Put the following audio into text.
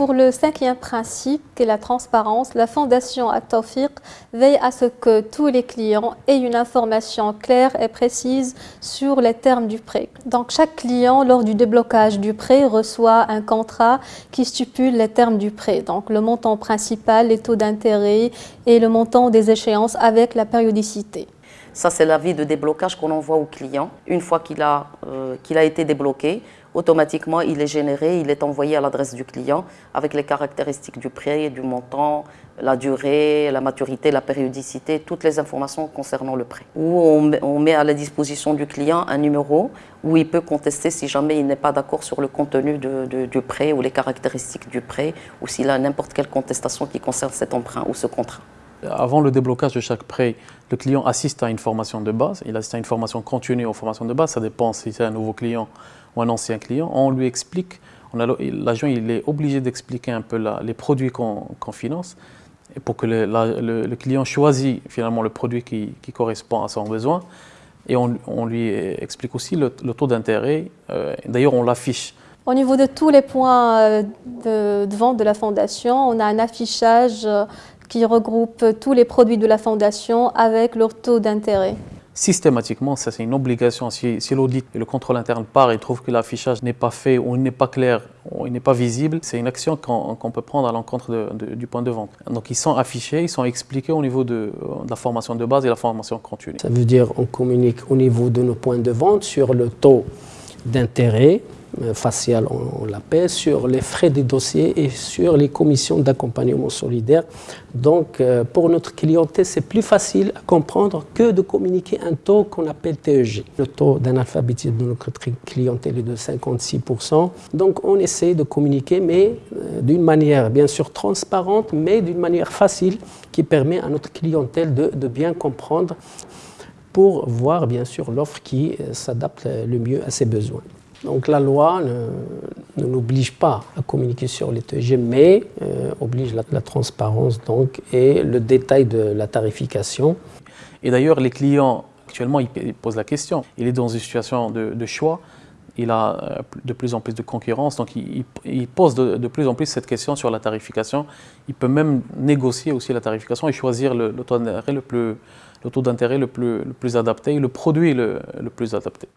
pour le cinquième principe, qui est la transparence, la Fondation At-Tawfiq veille à ce que tous les clients aient une information claire et précise sur les termes du prêt. Donc chaque client, lors du déblocage du prêt, reçoit un contrat qui stipule les termes du prêt. Donc le montant principal, les taux d'intérêt et le montant des échéances avec la périodicité. Ça, c'est l'avis de déblocage qu'on envoie au client. Une fois qu'il a, euh, a été débloqué, automatiquement, il est généré, il est envoyé à l'adresse du client avec les caractéristiques du prêt, du montant, la durée, la maturité, la périodicité, toutes les informations concernant le prêt. Ou on, met à la disposition du client un numéro où il peut contester si jamais il n'est pas d'accord sur le contenu du prêt ou les caractéristiques du prêt ou s'il a n'importe quelle contestation qui concerne cet emprunt ou ce contrat. Avant le déblocage de chaque prêt, le client assiste à une formation de base, il assiste à une formation continue aux formations de base, ça dépend si c'est un nouveau client ou un ancien client. On lui explique, l'agent est obligé d'expliquer un peu les produits qu'on finance pour que le, client choisisse finalement le produit qui, correspond à son besoin. Et on, lui explique aussi le, taux d'intérêt. Euh, d'ailleurs, on l'affiche. Au niveau de tous les points euh, de, de, vente de la fondation, on a un affichage euh, qui regroupe tous les produits de la fondation avec leur taux d'intérêt. Systématiquement, ça c'est une obligation. Si, l'audit et le contrôle interne part et trouve que l'affichage n'est pas fait ou n'est pas clair ou n'est pas visible, c'est une action qu'on peut prendre à l'encontre du point de vente. Donc ils sont affichés, ils sont expliqués au niveau de, de, la formation de base et la formation continue. Ça veut dire qu'on communique au niveau de nos points de vente sur le taux d'intérêt, euh, facial, on, l'appelle, sur les frais des dossiers et sur les commissions d'accompagnement solidaire. Donc, euh, pour notre clientèle, c'est plus facile à comprendre que de communiquer un taux qu'on appelle TEG. Le taux d'analphabétisme de notre clientèle est de 56%. Donc, on essaie de communiquer, mais euh, d'une manière bien sûr transparente, mais d'une manière facile qui permet à notre clientèle de bien comprendre pour voir bien sûr l'offre qui s'adapte le mieux à ses besoins. Donc la loi ne, n'oblige pas à communiquer sur les TG, mais euh, oblige la, transparence donc, et le détail de la tarification. Et d'ailleurs, les clients, actuellement, ils posent la question. Il est dans une situation de, choix, il a euh, de plus en plus de concurrence, donc il, pose de, plus en plus cette question sur la tarification. Il peut même négocier aussi la tarification et choisir le, taux d'intérêt le plus, le, taux le plus adapté, le produit le plus adapté.